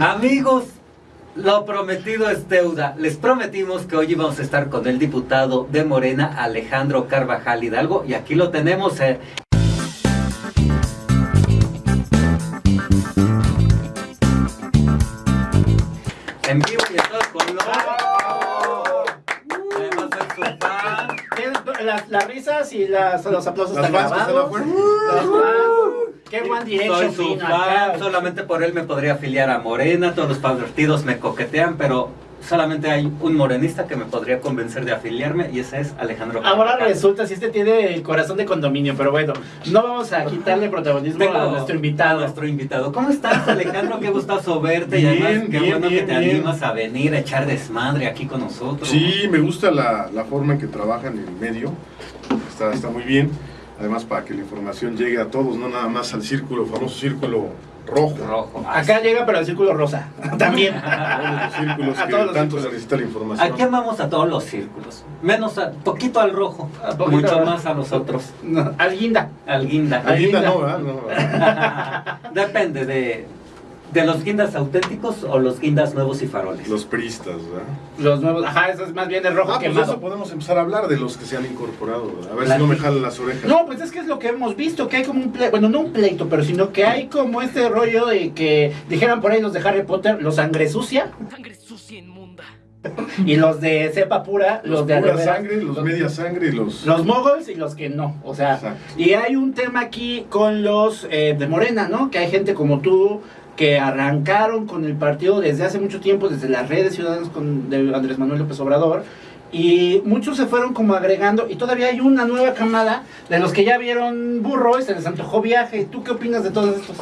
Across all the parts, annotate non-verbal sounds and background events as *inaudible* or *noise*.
Amigos, lo prometido es deuda. Les prometimos que hoy íbamos a estar con el diputado de Morena, Alejandro Carvajal Hidalgo, y aquí lo tenemos. eh. En vivo y a todo color. Además de su fan. Tienes Las, las risas y las, los aplausos están grabados. Qué One Soy Direction su vino acá. fan, solamente por él me podría afiliar a Morena, todos los partidos me coquetean, pero solamente hay un morenista que me podría convencer de afiliarme y ese es Alejandro Ahora resulta si este tiene el corazón de condominio, pero bueno, no vamos a quitarle protagonismo Tengo a nuestro invitado. nuestro invitado. ¿Cómo estás, Alejandro? Qué gustazo verte y Bien, además qué bien, bueno bien, que te bien. animas a venir a echar desmadre aquí con nosotros. Sí, me gusta la, la forma en que trabajan en el medio. Está, está muy bien. Además, para que la información llegue a todos, no nada más al círculo, famoso círculo rojo. Rojo. Acá llega, pero el círculo rosa. *laughs* También. Todos los círculos A que todos los tanto círculos. se necesita la información. Aquí amamos a todos los círculos, menos a poquito al rojo, A poquito mucho al- más a los otros. No, al guinda. Al guinda. La guinda no, ¿verdad? No, ¿verdad? *laughs* Depende de, de los guindas auténticos o los guindas nuevos y faroles. Los pristas, ¿verdad? Los nuevos. Ajá, eso es más bien el rojo Ah, pues quemado. eso podemos empezar a hablar de los que se han incorporado. ¿verdad? A ver La- si no me jalan las orejas. No, pues es que es lo que hemos visto, que hay como un pleito, bueno, no un pleito, pero sino que hay como este rollo de que dijeran por ahí los de Harry Potter, los sangre sucia, Sangre sucia inmunda. y los de cepa pura, los, los de pura sangre, los media sangre y los... los moguls y los que no, o sea, Exacto. y hay un tema aquí con los eh, de Morena, ¿no? Que hay gente como tú que arrancaron con el partido desde hace mucho tiempo, desde las redes ciudadanas con, de Andrés Manuel López Obrador, y muchos se fueron como agregando, y todavía hay una nueva camada de los que ya vieron burro y se les antojó viaje. ¿Tú qué opinas de todos estos?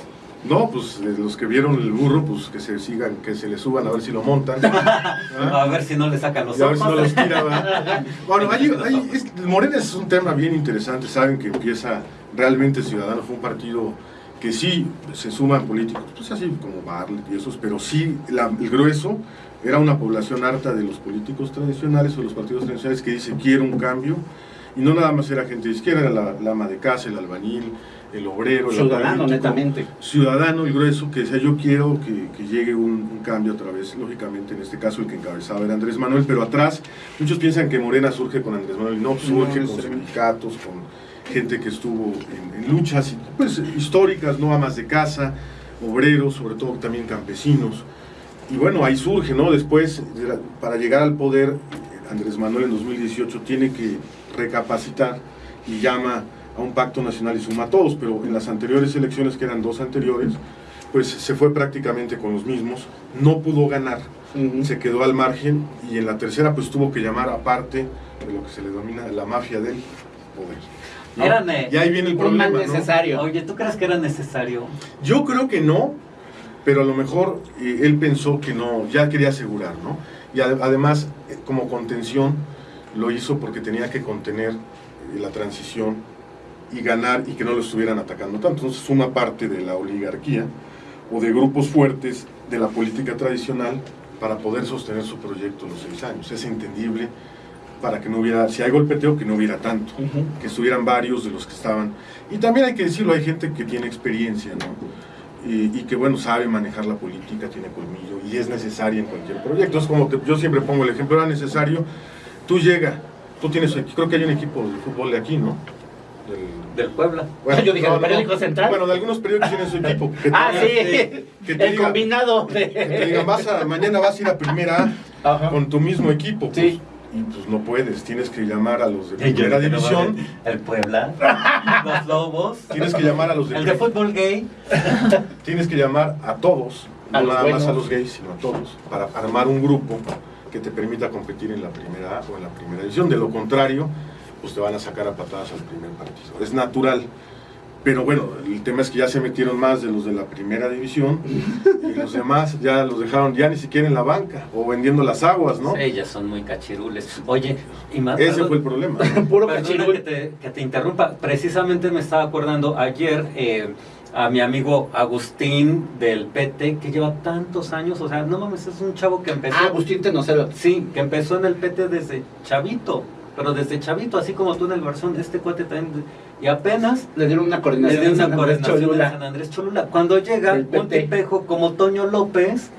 No, pues los que vieron el burro, pues que se sigan, que se le suban a ver si lo montan. *laughs* *laughs* A ver si no le sacan los Y a ver si no ojos. los tira, ¿verdad? *laughs* Bueno, hay, hay- es- Morena es un tema bien interesante. Saben que empieza realmente Ciudadanos, fue un partido que sí se suman políticos, pues así como Bartlett y esos, pero sí la- el grueso era una población harta de los políticos tradicionales o los partidos tradicionales que dice quiero un cambio. Y no nada más era gente de izquierda, era la, la ama de casa, el albañil, el obrero, el Ciudadano, netamente. ciudadano, el grueso, que decía yo quiero que, que llegue un, un cambio a través, lógicamente en este caso el que encabezaba era Andrés Manuel, pero atrás muchos piensan que Morena surge con Andrés Manuel, no, surge No, con sindicatos, con gente que estuvo en, en luchas pues, históricas, no amas de casa, obreros, sobre todo también campesinos. Y bueno, ahí surge, ¿no? Después, para llegar al poder, Andrés Manuel en 2018 tiene que recapacitar y llama a un pacto nacional y suma a todos, pero en las anteriores elecciones, que eran dos anteriores, pues se fue prácticamente con los mismos, no pudo ganar, se quedó al margen y en la tercera pues tuvo que llamar aparte de lo que se le denomina la mafia del poder. Eh, y ahí viene el problema. mal ¿no? necesario. Oye, ¿tú crees que era necesario? Yo creo que no, pero a lo mejor eh, él pensó que no, ya quería asegurar, ¿no? Y ade- además, eh, como contención, lo hizo porque tenía que contener eh, la transición y ganar y que no lo estuvieran atacando tanto. Entonces, una parte de la oligarquía o de grupos fuertes de la política tradicional para poder sostener su proyecto los seis años. Es entendible para que no hubiera, si hay golpeteo, que no hubiera tanto Ujú. que estuvieran varios de los que estaban. Y también hay que decirlo, hay gente que tiene experiencia, ¿no? Y, y que, bueno, sabe manejar la política, tiene colmillo y es necesaria en cualquier proyecto. Es como que yo siempre pongo el ejemplo, era necesario, tú llega, tú tienes, creo que hay un equipo de fútbol de aquí, ¿no? Del- Del Puebla. Yo dije, ¿del periódico central? Bueno, de algunos periódicos tienen su *laughs* equipo. Que Ah, te- sí, que te el diga- combinado que te de... digan, vas a, mañana vas a ir a primera A Ajá. con tu mismo equipo. pues, Sí. Y pues no puedes, tienes que llamar a los de primera división, El Puebla. *laughs* Los Lobos. tienes que llamar a los de El de fútbol gay. *laughs* tienes que llamar a todos, A no nada más a los gays, sino a todos, para armar un grupo que te permita competir en la primera o en la primera división. De lo contrario, pues te van a sacar a patadas al primer partido. Es natural. Pero bueno, el tema es que ya se metieron más de los de la primera división y los demás ya los dejaron ya ni siquiera en la banca o vendiendo las aguas, ¿no? Ellas son muy cachirules. Oye, y más. Ese fue el problema. *laughs* Puro cachirul. que te, que te interrumpa. Precisamente me estaba acordando ayer eh, a mi amigo Agustín del PT, que lleva tantos años. O sea, no mames, es un chavo que empezó. Ah, Agustín Tenocelo. Sí, que empezó en el PT desde chavito. Pero desde chavito, así como tú en el Barzón, este cuate también, y apenas Le dieron una le coordinación dio en una coordinación en Cholula. San Andrés Cholula. Cuando llega un tipejo como Toño López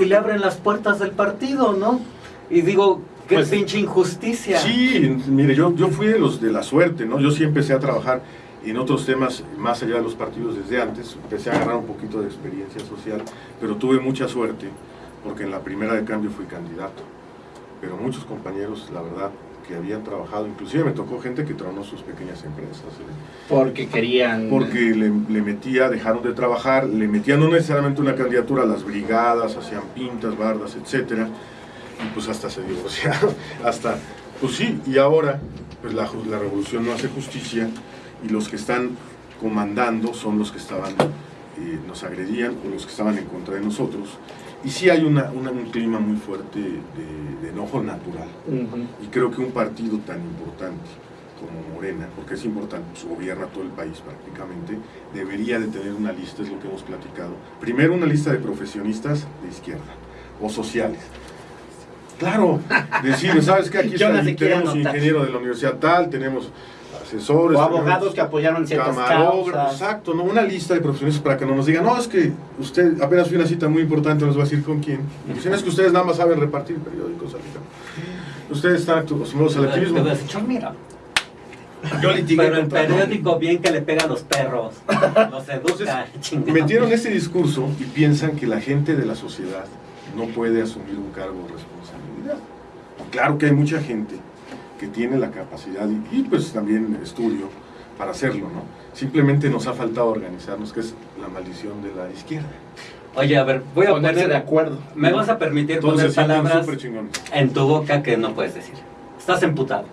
y le abren las puertas del partido, ¿no? Y digo, qué Pues- pinche injusticia. Sí, mire, yo, yo fui de los de la suerte, ¿no? Yo sí empecé a trabajar en otros temas más allá de los partidos desde antes. Empecé a agarrar un poquito de experiencia social, pero tuve mucha suerte porque en la primera de cambio fui candidato. Pero muchos compañeros, la verdad, que habían trabajado, inclusive me tocó gente que tronó sus pequeñas empresas. ¿eh? Porque querían. Porque le, le metía, dejaron de trabajar, le metían no necesariamente una candidatura a las brigadas, hacían pintas, bardas, etcétera, y pues hasta se divorciaron, *laughs* hasta, pues sí, y ahora, pues la, la revolución no hace justicia, y los que están comandando son los que estaban, eh, nos agredían, o los que estaban en contra de nosotros, y sí hay una, una- un clima muy fuerte de, de enojo natural. Y creo que un partido tan importante como Morena, porque es importante, pues, gobierna todo el país prácticamente, debería de tener una lista, es lo que hemos platicado. Primero una lista de profesionistas de izquierda o sociales. Claro, decir, ¿sabes qué? Aquí *laughs* está, tenemos anotar. ingeniero de la universidad tal, tenemos asesores. O abogados que apoyaron ciertas causas. exacto, ¿no? Una lista de profesionistas para que no nos digan, no, es que usted apenas fue una cita muy importante, nos va a decir con quién. Dicen, es que ustedes nada más saben repartir periódicos, amiga. Ustedes están acostumbrados al activismo. mira, Yo litigué pero el periódico bien que le pega a los perros, los educa, chingado. Metieron ese discurso y piensan que la gente de la sociedad no puede asumir un cargo de responsabilidad. Claro que hay mucha gente que tiene la capacidad y, y, pues también estudio para hacerlo, ¿no? Simplemente nos ha faltado organizarnos, que es la maldición de la izquierda. Oye, a ver, voy a Ponerse de poner, acuerdo. me vas a permitir Todos poner palabras en tu boca que no puedes decir. Estás emputado.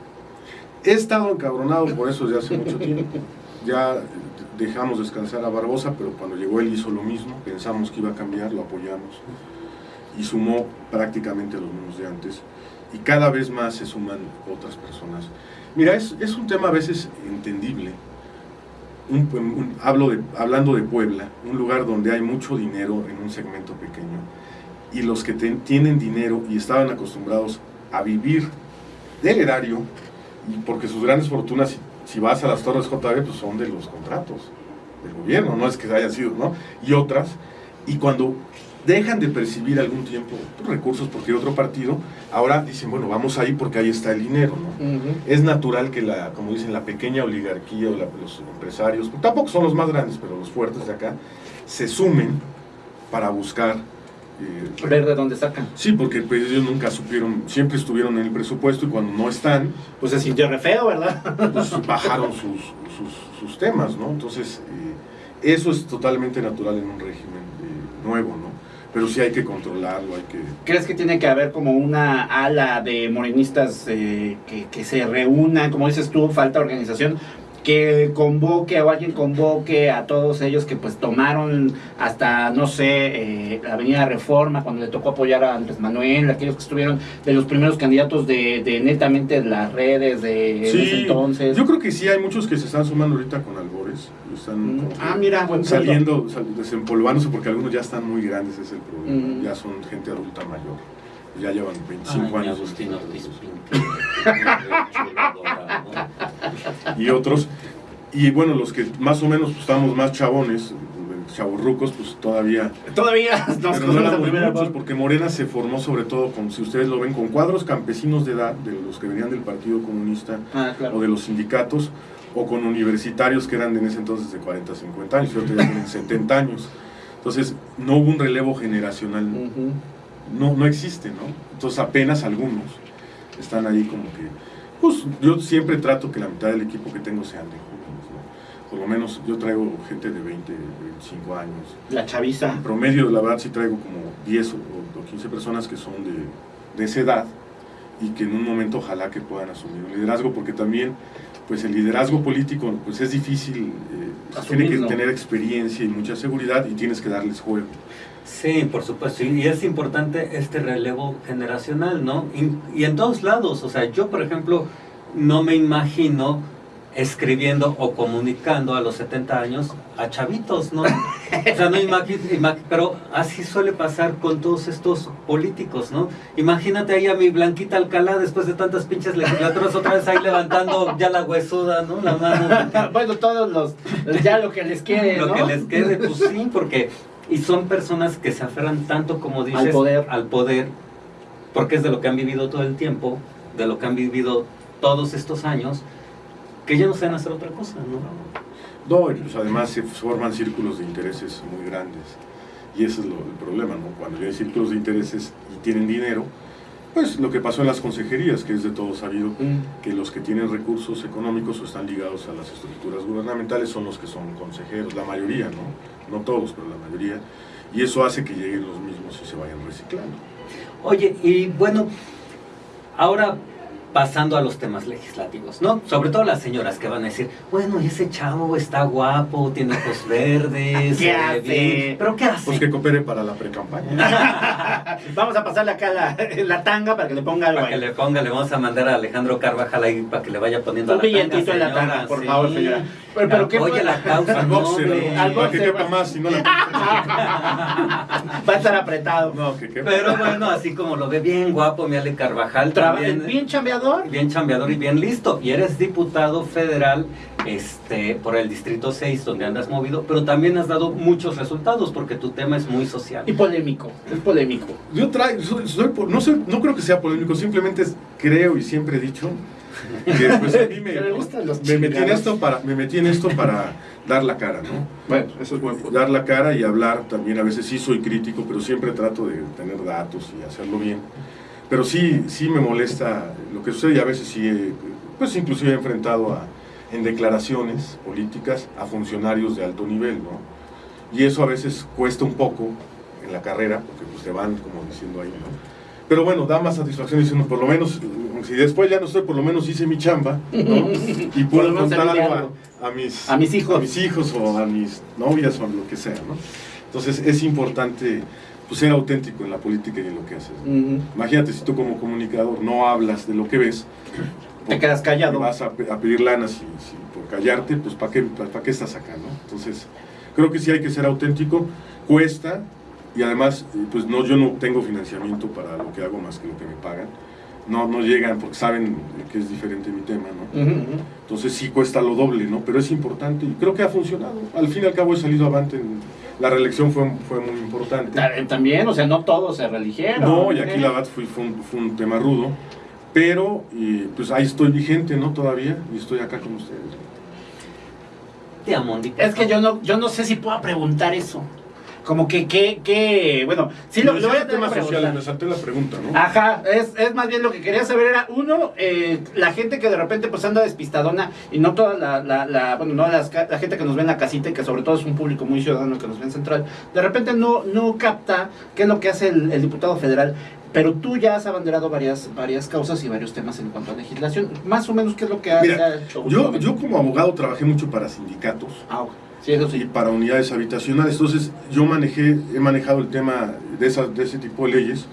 He estado encabronado por eso desde hace mucho tiempo. Ya dejamos descansar a Barbosa, pero cuando llegó él hizo lo mismo. Pensamos que iba a cambiar, lo apoyamos. Y sumó prácticamente los mismos de antes. Y cada vez más se suman otras personas. Mira, es, es un tema a veces entendible. Hablo hablando de Puebla, un lugar donde hay mucho dinero en un segmento pequeño. Y los que tienen dinero y estaban acostumbrados a vivir del erario, y porque sus grandes fortunas, si, vas a las torres JB, pues son de los contratos del gobierno, no es que haya sido, ¿no? Y otras, y cuando dejan de percibir algún tiempo pues, recursos porque otro partido, ahora dicen, bueno, vamos ahí porque ahí está el dinero, ¿no? Es natural que la, como dicen, la pequeña oligarquía o la- los empresarios, tampoco son los más grandes, pero los fuertes de acá, se sumen para buscar... eh, Ver de dónde sacan. Sí, porque pues, ellos nunca supieron, siempre estuvieron en el presupuesto y cuando no están, Pues se sintió re feo, ¿verdad? pues bajaron sus, sus, sus temas, ¿no? Entonces, eh, eso es totalmente natural en un régimen eh, nuevo, ¿no? Pero sí hay que controlarlo, hay que... ¿Crees que tiene que haber como una ala de morenistas eh, que, que se reúnan, como dices tú, falta organización, que convoque o alguien convoque a todos ellos que pues tomaron hasta, no sé, eh, la Avenida Reforma, cuando le tocó apoyar a Andrés Manuel, aquellos que estuvieron de los primeros candidatos de, de netamente las redes de ese entonces? yo creo que sí hay muchos que se están sumando ahorita con albores, están Mm, Ah, mira, saliendo, sal- desempolvándose porque algunos ya están muy grandes, es el problema, Mm. ya son gente adulta mayor, ya llevan 25 Ay, mi años. Agustín Ortiz Pinto. Chulo dorado. y otros. Y bueno, los que más o menos pues, estábamos más chabones, chavorrucos, pues todavía Todavía nos Pero no primera porque Morena se formó sobre todo con, si ustedes lo ven, con cuadros campesinos de edad, de los que venían del Partido Comunista Ah, claro. o de los sindicatos, o con universitarios que eran en ese entonces de 40, 50 años, y ya tienen *laughs* 70 años. Entonces, no hubo un relevo generacional, Ujú. No, no existe, ¿no? Entonces, apenas algunos están ahí como que, pues yo siempre trato que la mitad del equipo que tengo sean de jóvenes, ¿no? Por lo menos yo traigo gente de 20, 25 años, La chaviza. en promedio, la verdad, sí traigo como 10 o, o 15 personas que son de, de esa edad y que en un momento ojalá que puedan asumir un liderazgo, porque también, pues el liderazgo político, pues es difícil, eh, tiene que tener experiencia y mucha seguridad y tienes que darles juego. Sí, por supuesto, y es importante este relevo generacional, ¿no? Y, en todos lados, o sea, yo por ejemplo no me imagino escribiendo o comunicando a los 70 años a chavitos, ¿no? *laughs* O sea, no imagi- ima- pero así suele pasar con todos estos políticos, ¿no? Imagínate ahí a mi Blanquita Alcalá después de tantas pinches legislaturas otra vez ahí levantando ya la huesuda, ¿no? La mano. *laughs* bueno, todos los, ya lo que les quede, Lo ¿no? que les quede, pues sí, porque... Y son personas que se aferran tanto, como dices, Al poder. al poder, porque es de lo que han vivido todo el tiempo, de lo que han vivido todos estos años, que ya no saben hacer otra cosa, ¿no? No, y pues además se forman círculos de intereses muy grandes. Y ese es lo, el problema, ¿no? Cuando ya hay círculos de intereses y tienen dinero, pues lo que pasó en las consejerías, que es de todo sabido, Mm. que los que tienen recursos económicos o están ligados a las estructuras gubernamentales son los que son consejeros, la mayoría, ¿no? No todos, pero la mayoría. Y eso hace que lleguen los mismos y se vayan reciclando. Oye, y bueno, ahora pasando a los temas legislativos, ¿no? Sobre todo las señoras que van a decir, bueno, ese chavo está guapo, tiene ojos *laughs* verdes, ¿Qué se ve hace? bien", pero ¿qué hace? Pues que coopere para la pre-campaña. *laughs* Vamos a pasarle acá la, la tanga para que le ponga algo Para que ahí. le ponga, le vamos a mandar a Alejandro Carvajal ahí para que le vaya poniendo Un la tanga, billetito en la tanga, por sí. favor, señora. Pero, pero ¿qué Oye, la causa, Al boxer. Al que boxer, quepa más, si no la... Va a estar apretado. No, que quepa. Pero bueno, así como lo ve bien guapo, mi Ale Carvajal, también bien chambeador. bien chambeador y bien listo. Y eres diputado federal este, por el Distrito 6, donde andas movido, pero también has dado muchos resultados porque tu tema es muy social. Y polémico. Es polémico. Yo traigo, soy- soy po- no, soy- no creo que sea polémico, simplemente creo y siempre he dicho que pues, a *laughs* mí me, Que le gustan los me metí en esto para me metí en esto para dar la cara, ¿no? Bueno, eso es buen punto. Dar la cara y hablar también, a veces sí soy crítico, pero siempre trato de tener datos y hacerlo bien. Pero sí, sí me molesta lo que sucede y a veces sí, pues inclusive he enfrentado a, en declaraciones políticas a funcionarios de alto nivel, ¿no? Y eso a veces cuesta un poco en la carrera, porque pues te van como diciendo ahí, ¿no? Pero bueno, da más satisfacción diciendo, por lo menos, si después ya no estoy, por lo menos hice mi chamba, ¿no? *laughs* Y puedo contar algo a, a mis, A mis hijos. a mis hijos o a mis novias o a lo que sea, ¿no? Entonces es importante pues, ser auténtico en la política y en lo que haces. Imagínate si tú como comunicador no hablas de lo que ves, Te quedas callado. vas a, pe- a pedir lana si, si por callarte, pues ¿para qué, pa- pa' qué estás acá? ¿no? Entonces creo que sí hay que ser auténtico, cuesta y además pues no, yo no tengo financiamiento para lo que hago más que lo que me pagan. No, no llegan porque saben que es diferente mi tema, ¿no? Entonces sí cuesta lo doble, ¿no? Pero es importante y creo que ha funcionado. Al fin y al cabo he salido avante. en- la reelección fue, fue muy importante. Ta- También, o sea, no todos se religieron. No, y aquí ¿eh? la verdad fue, fue, un, fue un tema rudo. Pero y, pues ahí estoy vigente, ¿no? Todavía y estoy acá con ustedes. Te amo, Andy, por Es que yo no, yo no sé si puedo preguntar eso. Como que, que, que, bueno, sí lo, lo voy a tener que preguntar. me salté la pregunta, ¿no? Ajá, es, es más bien lo que quería saber era, uno, eh, la gente que de repente pues anda despistadona y no toda la, la, la- bueno, no las la gente que nos ve en la casita y que sobre todo es un público muy ciudadano que nos ve en Central, de repente no, no capta qué es lo que hace el, el diputado federal, pero tú ya has abanderado varias, varias causas y varios temas en cuanto a legislación, más o menos qué es lo que has Mira, hecho Yo, yo como abogado trabajé mucho para sindicatos Ah, ok. Sí, eso y para unidades habitacionales. Entonces yo manejé, he manejado el tema de, esas, de ese tipo de leyes.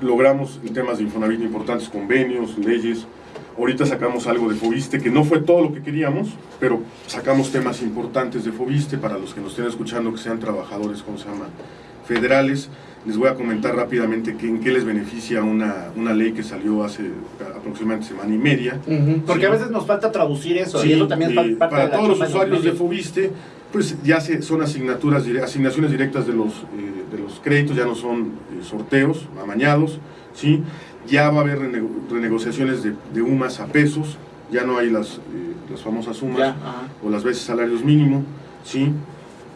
Logramos en temas de Infonavit importantes convenios, leyes. Ahorita sacamos algo de Fobiste, que no fue todo lo que queríamos, pero sacamos temas importantes de Fobiste para los que nos estén escuchando, que sean trabajadores, ¿cómo se llama? Federales. Les voy a comentar rápidamente que, en qué les beneficia una, una ley que salió hace aproximadamente semana y media. Porque Sí. a veces nos falta traducir eso, Sí, y eso también es y pa- parte para de la todos los usuarios de. Fobiste, pues ya se, son asignaturas, asignaciones directas de los, eh, de los créditos, ya no son eh, sorteos amañados, ¿sí? Ya va a haber renego- renegociaciones de, de UMAS a pesos, ya no hay las, eh, las famosas UMAS o las veces salarios mínimo, ¿sí?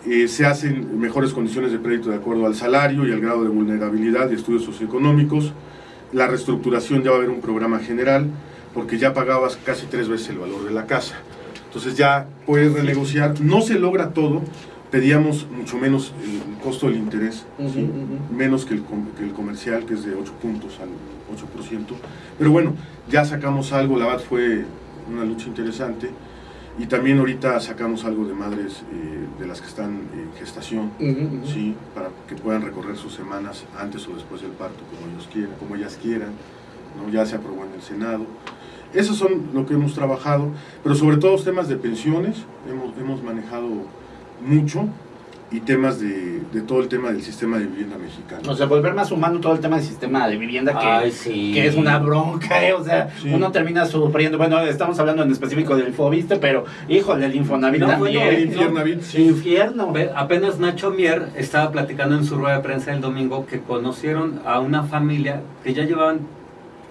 Eh, se hacen mejores condiciones de crédito de acuerdo al salario y al grado de vulnerabilidad y estudios socioeconómicos. La reestructuración ya va a haber un programa general, porque ya pagabas casi tres veces el valor de la casa. Entonces ya puedes renegociar. No se logra todo, pedíamos mucho menos el costo del interés, menos que el, que el comercial, que es de 8 puntos al 8%. Pero bueno, ya sacamos algo, la verdad fue una lucha interesante. Y también ahorita sacamos algo de madres eh, de las que están en gestación. ¿sí? para que puedan recorrer sus semanas antes o después del parto, como ellos quieran, como ellas quieran. ¿no? ya se aprobó en el Senado. Esos son lo que hemos trabajado, pero sobre todo los temas de pensiones, hemos, hemos manejado mucho y temas de, de todo el tema del sistema de vivienda mexicano. O sea, volver más humano todo el tema del sistema de vivienda que, Ay, sí. que es una bronca, ¿eh? O sea, Sí. uno termina sufriendo. Bueno, estamos hablando en específico del Fobiste, pero híjole, el Infonavit No, también. bueno, el ¿no? Infiernavit, sí. Infierno. Apenas Nacho Mier estaba platicando en su rueda de prensa el domingo que conocieron a una familia que ya llevaban,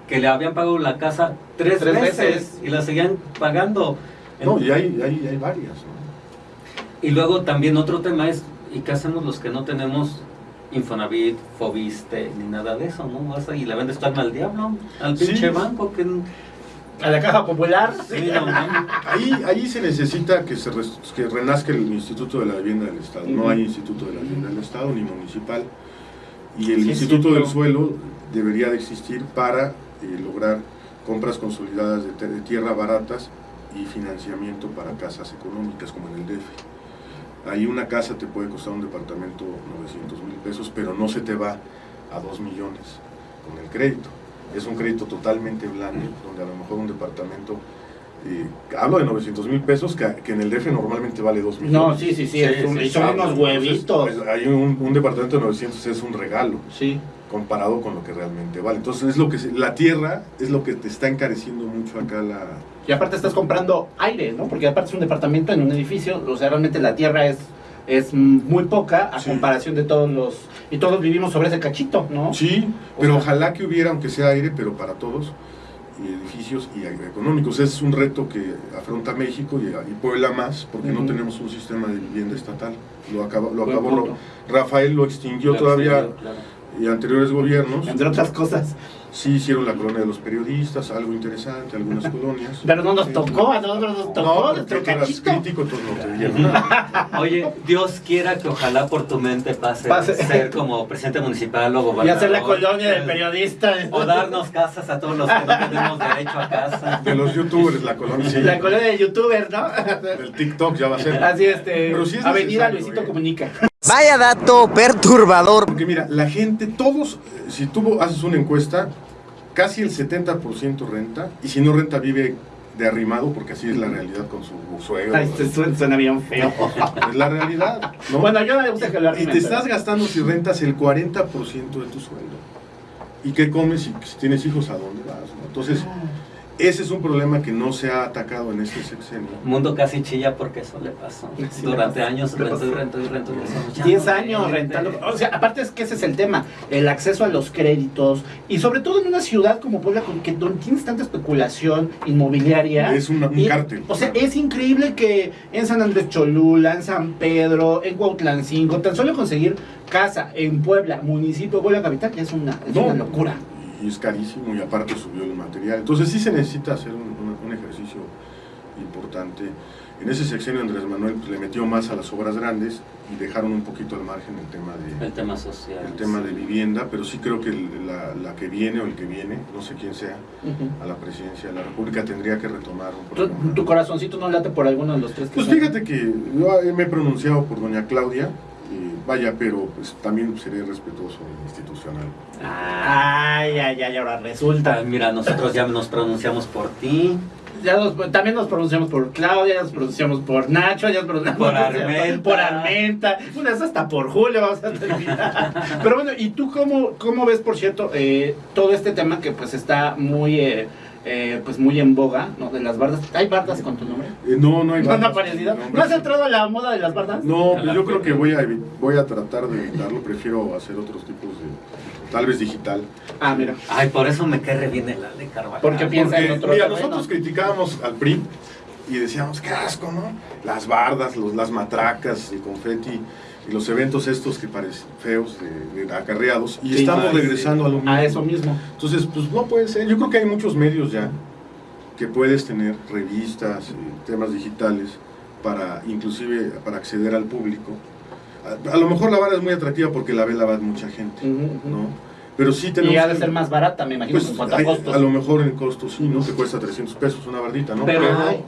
que le habían pagado la casa tres, Tres veces, veces. y la seguían pagando. No, y hay, hay, hay varias. ¿no? Y luego también otro tema es, ¿y qué hacemos los que no tenemos Infonavit, Fobiste, ni nada de eso, ¿no? Vas y le vendes tu alma al diablo, al Sí. pinche banco que... A la caja popular. Sí, no, no. Ahí, ahí se necesita que, se res- que renazca el Instituto de la Vivienda del Estado. No hay Instituto de la Vivienda del Estado ni municipal. Y el Sí, Instituto del Suelo debería de existir para eh, lograr compras consolidadas de, te- de tierra baratas y financiamiento para casas económicas como en el DF. Ahí una casa te puede costar un departamento 900 mil pesos, pero no se te va a 2 millones con el crédito. Es un crédito totalmente blando, donde a lo mejor un departamento, eh, hablo de 900 mil pesos, que, que en el DF normalmente vale 2 millones. No, sí, sí, sí, es un- sí, y son unos entonces, huevitos. pues, hay un, un departamento de 900 es un regalo Sí. comparado con lo que realmente vale. Entonces es lo que se- la tierra es lo que te está encareciendo mucho acá la Y aparte estás comprando aire, ¿no? Porque aparte es un departamento en un edificio, o sea, realmente la tierra es, es muy poca a Sí. comparación de todos los... Y todos vivimos sobre ese cachito, ¿no? Sí, O pero sea- ojalá que hubiera, aunque sea aire, pero para todos, y edificios y económicos. Es un reto que afronta México y, y Puebla más, porque no tenemos un sistema de vivienda estatal. Lo, acaba- lo acabó. Rafael, lo extinguió Claro, todavía claro. y anteriores gobiernos. Entre otras cosas. Sí hicieron la colonia de los periodistas, algo interesante, algunas colonias. *laughs* Pero no nos tocó, a nosotros nos tocó No, porque nuestro tú eras cachito. crítico, no te dieron nada. *laughs* Oye, Dios quiera que ojalá por tu mente pase, Pase. ser como presidente municipal o Y gobernador. hacer la colonia del periodista. O darnos casas a todos los que no tenemos derecho a casa. De los youtubers, la colonia. sí. La colonia de youtuber, ¿no? Del TikTok ya va a ser. Así este. Pero sí es Avenida Luisito ¿eh? Comunica. Vaya dato perturbador. Porque mira, la gente, todos, eh, si tú haces una encuesta, casi el 70% renta, y si no renta vive de arrimado, porque así es la realidad con su suegro. Ay, se suena, suena bien feo. *laughs* Es la realidad, ¿no? Bueno, yo no me gusta que lo y arrimen, te pero- estás gastando si rentas el 40% de tu sueldo. ¿Y qué comes? Si, si tienes hijos, ¿a dónde vas? no? Entonces, ese es un problema que no se ha atacado en este sexenio. Mundo casi chilla porque eso le pasó. Sí, le Durante pasó. años rentó y rentó y rentó. y decíamos, ya 10 no años rentando. O sea, aparte es que ese es el tema, el acceso a los créditos y sobre todo en una ciudad como Puebla con que donde tienes tanta especulación inmobiliaria. Es una- un Y, cártel. O sea, es increíble que en San Andrés Cholula, en San Pedro, en Cuautlancingo, tan solo conseguir casa en Puebla, municipio de Puebla capital, ya es una, es No, una locura. Y es carísimo y aparte subió el material. Entonces sí se necesita hacer un, un- un ejercicio importante. En ese sexenio Andrés Manuel pues, le metió más a las obras grandes y dejaron un poquito al margen el tema de, El tema social. el tema sí. de vivienda, pero sí creo que el- la, la que viene o el que viene, no sé quién sea, a la presidencia de la República tendría que retomar un ¿Tu, tu corazoncito no late por alguno de los tres que Pues son? fíjate que yo me he pronunciado por doña Claudia, y vaya, pero pues también seré respetuoso e institucional. Ay, ay, ay, ahora resulta. Ah, mira, nosotros ya nos pronunciamos por ti. Ya nos- también nos pronunciamos por Claudia, nos pronunciamos por Nacho, ya nos pronunciamos Por *laughs* Armenta. por Armenta, una vez hasta por Julio vamos a terminar. *laughs* Pero bueno, ¿y tú cómo, cómo ves, por cierto, eh, todo este tema que pues está muy, eh, eh, pues muy en boga, ¿no? De las bardas. ¿Hay bardas con tu nombre? Eh, no, no hay ¿No han bardas. aparecido? No, ¿No has entrado a la moda de las bardas? No, pues yo creo que voy a, voy a tratar de evitarlo, prefiero hacer otros tipos de, tal vez digital. Ah, mira. Ay, por eso me cae re bien el de Carvajal. Porque piensa en otro mira, terreno. nosotros criticábamos al PRI y decíamos, qué asco, ¿no? Las bardas, los, las matracas, el confeti y los eventos estos que parecen feos, de, de acarreados, y Sí, estamos ay, regresando a lo mismo. A eso mismo. Entonces, pues no puede ser. Yo creo que hay muchos medios ya que puedes tener revistas, eh, temas digitales, para inclusive para acceder al público. A, a lo mejor la barra es muy atractiva porque la ve la va mucha gente. ¿no? Pero sí tenemos... Y ha de que- ser más barata, me imagino, pues, en cuanto a hay- costos. a lo mejor en costos sí, ¿no? Te cuesta 300 pesos una bardita, ¿no? Pero,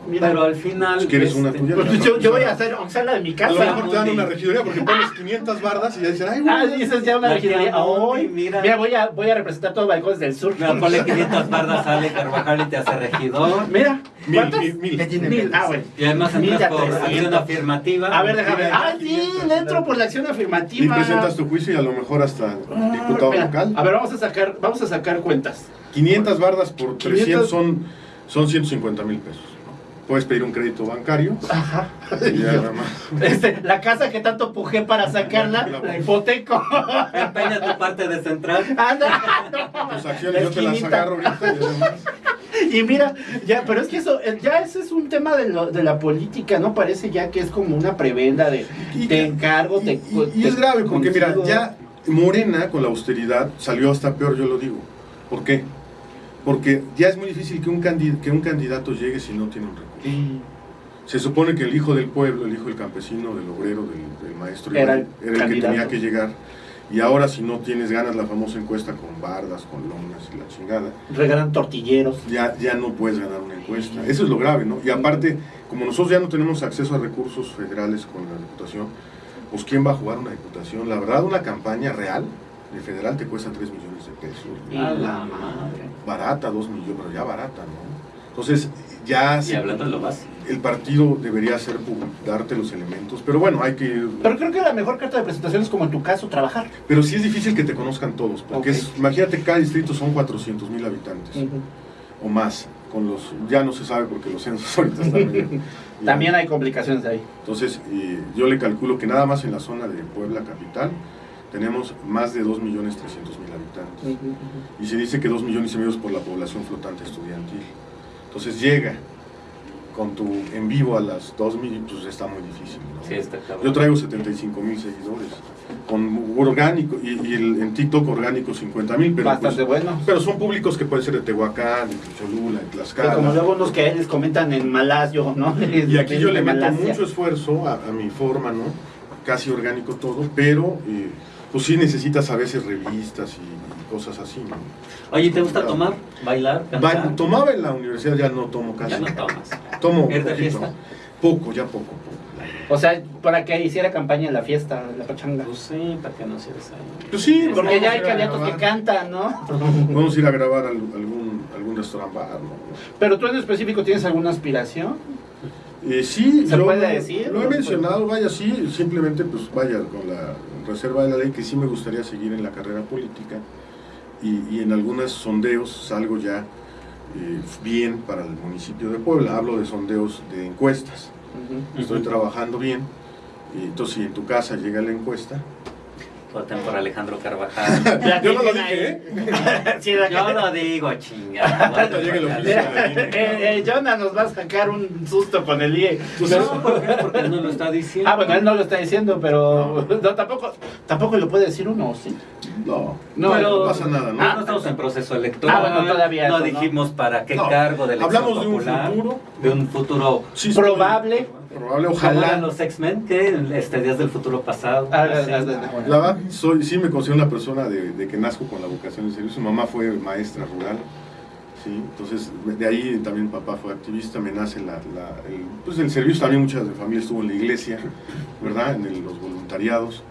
mira. pero al final. Si quieres una tuya, Pues yo, yo voy a hacer, aunque sea la de mi a casa. lo mejor te dan una regiduría porque pones 500 bardas y ya dicen, ay, güey. Ah, dices ya una Ay, mira. mira, voy, a, voy a representar todos los balcones del sur. Mira, ponle 500 bardas, sale Carvajal y te hace regidor. Mira, Mil, mil, mil. Mil, ah, bueno. Y además entras por 300. acción afirmativa. A ver, déjame ver. Ah, sí, 500, le entro por la acción Y afirmativa. presentas tu juicio y a lo mejor hasta Ah, diputado espera. local. A ver, vamos a sacar, vamos a sacar cuentas. 500 bardas por 500. 300 son, son 150 mil pesos. Puedes pedir un crédito bancario Ajá. y ya nada más. Este, la casa que tanto pujé para sacarla, la hipoteco. Empeña tu parte de central. Anda. Tus acciones yo te las agarro ahorita y además. Y mira, ya, pero es que eso, eh, ya ese es un tema de, lo- de la política, ¿no? Parece ya que es como una prebenda de Y- te encargo, Y, te y- y te es grave porque mira, ya Morena con la austeridad salió hasta peor, yo lo digo. ¿Por qué? Porque ya es muy difícil que un, que un candidato llegue si no tiene un Se supone que el hijo del pueblo, el hijo del campesino, del obrero, del, del maestro, Era era, el que tenía que llegar. Y ahora si no tienes ganas la famosa encuesta con bardas, con lonas y la chingada, Regalan tortilleros. ya, ya no puedes ganar una encuesta. Eso es lo grave, ¿no? Y aparte, como nosotros ya no tenemos acceso a recursos federales con la diputación, pues ¿quién va a jugar una diputación? La verdad, una campaña real de federal te cuesta 3 millones de pesos. A la madre. Barata, 2 millones, pero ya barata, ¿no? Entonces, ya Y se- hablando de lo básico. el partido debería hacer darte los elementos, pero bueno, hay que... Pero creo que la mejor carta de presentación es como en tu caso, trabajar. Pero sí es difícil que te conozcan todos, porque es- imagínate, cada distrito son 400 mil habitantes o más, con los, ya no se sabe porque los censos *laughs* ahorita están *laughs* ya. También hay complicaciones ahí. Entonces, eh, yo le calculo que nada más en la zona de Puebla capital tenemos más de 2 millones 300 mil habitantes. Y se dice que 2 millones y medio es por la población flotante estudiantil. Entonces llega con tu en vivo a las 2 mil, pues está muy difícil. ¿no? Sí, está cabrón. Yo traigo 75 mil seguidores, con orgánico, y, y el- en TikTok orgánico 50 mil, pero, Bastante pues, bueno. pero son públicos que pueden ser de Tehuacán, de Cholula, de Pero Tlaxcala. como luego unos que les comentan en Malasio, ¿no? Y aquí *laughs* yo le meto Malasia. mucho esfuerzo a, a mi forma, ¿no? Casi orgánico todo, pero eh, pues sí necesitas a veces revistas y, cosas así, ¿no? Oye, ¿te gusta tomar, bailar, cantar? tomaba en la universidad, ya no tomo casi. Ya no tomas. Tomo. Poco, ya poco. poco. O sea, para que hiciera campaña en la fiesta, en la pachanga. Pues sí, para que no seas ahí. Pues sí, Porque ya hay candidatos que cantan, ¿no? *laughs* Vamos a ir a grabar al- algún, algún restaurant bar, ¿no? Pero tú en específico tienes alguna aspiración. Eh, sí, ¿Se yo puede lo- decir? Lo he ¿O no mencionado, vaya, sí, simplemente pues vaya con la reserva de la ley que sí me gustaría seguir en la carrera política y, y en algunos sondeos salgo ya eh, bien para el municipio de Puebla. Hablo de sondeos de encuestas. Estoy trabajando bien. Entonces, si en tu casa llega la encuesta, Voten por Alejandro Carvajal. *laughs* Yo no lo dije, ¿eh? Sí, Yo lo digo, *laughs* llegue oficial. eh, eh, Jonah nos va a sacar un susto con el IE. No, ¿por qué? Porque él no lo está diciendo. Ah, bueno, él no lo está diciendo, pero no, tampoco, tampoco lo puede decir uno, ¿sí? no, No, no, pero- pasa nada, ¿no? Ah, no estamos en proceso electoral. Ah, bueno, todavía No eso, ¿no? dijimos para qué No, cargo de elección hablamos de un popular, futuro. De un futuro. Sí, Probable. Probable, Ojalá los X-Men, que este Días del Futuro pasado. Ah, Sí. La verdad, soy, sí me considero una persona de, de que nazco con la vocación de servicio. Mi mamá fue maestra rural, ¿sí? entonces de ahí también papá fue activista, me nace la, la- el, pues el servicio, también muchas de mi familia estuvo en la iglesia, ¿verdad? En el- los voluntariados.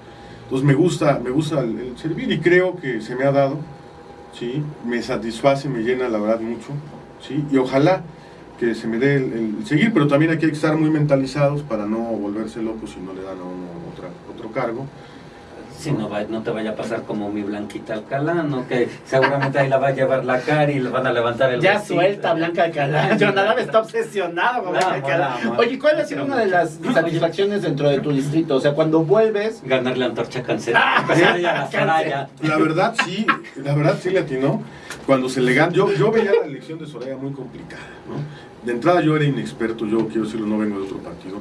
Entonces me gusta, me gusta el, el servir y creo que se me ha dado, ¿sí? Me satisface, me llena la verdad mucho, ¿sí? Y ojalá que se me dé el, el seguir, pero también hay que estar muy mentalizados para no volverse locos si no le dan a uno otra, otro cargo. Si no, va- no te vaya a pasar como mi Blanquita Alcalá, ¿no? Que seguramente ahí la va a llevar la cara y le van a levantar el Ya vestido. suelta Blanca Alcalá. *laughs* Jonadab está obsesionado con Blanca La Alcalá. Oye, ¿cuál ha sido una de las satisfacciones dentro de tu distrito? O sea, cuando vuelves. Ganarle a Antorcha Cáncer. Ah. Soraya. La verdad sí, la verdad sí le atinó. Cuando se le ganó, yo, yo veía la elección de Soraya muy complicada, ¿no? De entrada yo era inexperto, yo quiero decirlo, no vengo de otro partido.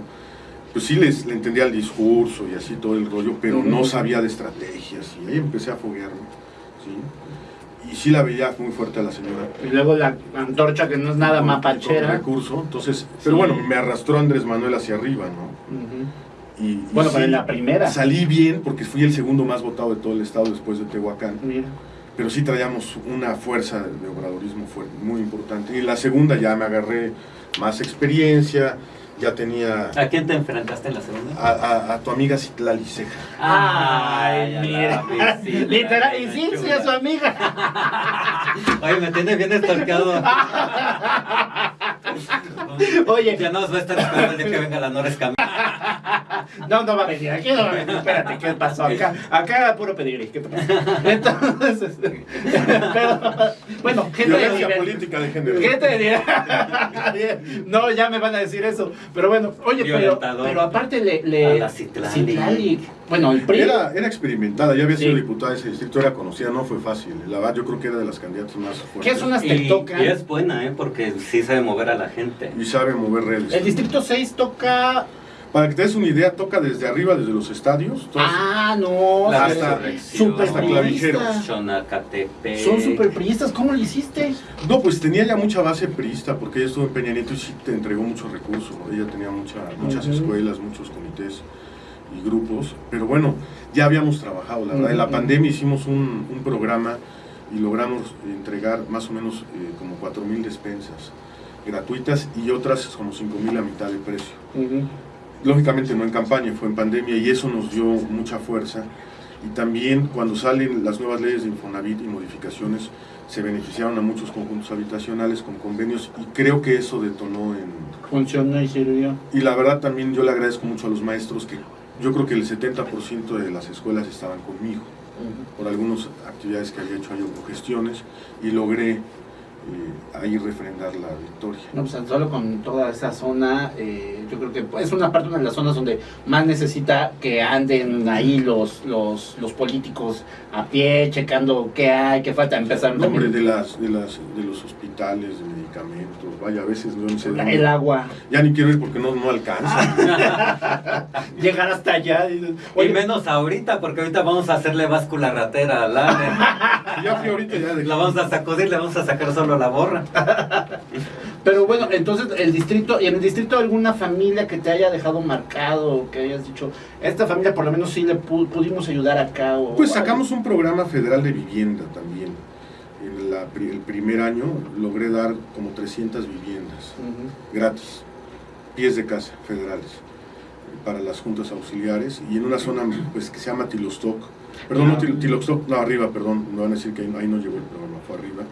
Pues sí les, le entendía el discurso y así todo el rollo, pero no sabía de estrategias y ahí empecé a foguearme, ¿sí? Y sí la veía muy fuerte a la señora. Y luego la antorcha que no es nada con mapachera. recurso, entonces, pero bueno, me arrastró Andrés Manuel hacia arriba, ¿no? Y, y Bueno, sí, pero en la primera. Salí bien porque fui el segundo más votado de todo el estado después de Tehuacán. Mira. Pero sí traíamos una fuerza de obradorismo fuerte, muy importante. Y en la segunda ya me agarré más experiencia, ya tenía ¿A quién te enfrentaste en la segunda? a, a- a tu amiga Citlali Ceja. Ay, mira. la sí, Literal, y sí, sí, es su amiga. *laughs* Oye, me tiene bien estorqueado. Oye. *laughs* Ya no nos va a estar esperando el día que venga la Nora Escamilla. No, no va a venir, aquí no va a venir. Espérate, ¿qué pasó? Acá, acá puro pedir. ¿qué pasó? Entonces, pero, bueno, gente de Violencia nivel. política de género. ¿Qué te dirá? *laughs* No, ya me van a decir eso. Pero bueno, oye, pero, pero aparte le. le A la Citlali. Citlali. Bueno, el PRI. Era, era experimentada, ya había sido Sí. diputada de ese distrito, era conocida, no fue fácil. La verdad, yo creo que era de las candidatas más fuertes. ¿Qué es una toca? y es buena, ¿eh? Porque sí sabe mover a la gente. Y sabe mover redes. El distrito 6 toca. Para que te des una idea, toca desde arriba, desde los estadios. todos- Ah, no. Resurrección. super hasta clavijeros. Son super priistas. ¿Cómo lo hiciste? No, pues tenía ya mucha base priista, porque ella estuvo en Peña Nieto y sí te entregó muchos recursos. Ella tenía mucha, muchas escuelas, muchos comités y grupos. Pero bueno, ya habíamos trabajado, la verdad. En la pandemia hicimos un, un programa y logramos entregar más o menos eh, como 4.000 despensas gratuitas y otras como 5.000 a mitad de precio. Lógicamente no en campaña, fue en pandemia y eso nos dio mucha fuerza. Y también cuando salen las nuevas leyes de Infonavit y modificaciones, se beneficiaron a muchos conjuntos habitacionales con convenios y creo que eso detonó en... Funcionó y sirvió. Y la verdad también yo le agradezco mucho a los maestros que yo creo que el 70% de las escuelas estaban conmigo por algunas actividades que había hecho ahí o gestiones y logré eh, ahí refrendar la victoria. No, pues solo con toda esa zona, eh, yo creo que es una parte una de las zonas donde más necesita que anden ahí los los, los políticos a pie, checando qué hay, qué falta, empezar No, hombre, de, las, de, las, de los hospitales, de medicamentos, vaya, a veces no sé dónde- el agua, Ya ni quiero ir porque no, no alcanza. *laughs* llegar hasta allá. y Oye, menos ahorita, porque ahorita vamos a hacerle báscula ratera al Ale. *laughs* ya fui ahorita ya de La vamos a sacudir, le vamos a sacar solo la borra. *laughs* pero bueno, entonces el distrito, y en el distrito alguna familia que te haya dejado marcado, que hayas dicho, esta familia por lo menos sí le pu- pudimos ayudar acá. O, Pues sacamos un programa federal de vivienda también. En la el primer año logré dar como 300 viviendas gratis, pies de casa federales, para las juntas auxiliares y en una zona pues que se llama Tilostoc. Perdón, no, Til- Tilostoc, no, arriba, perdón, me van a decir que ahí, no- ahí no llegó el programa, fue arriba.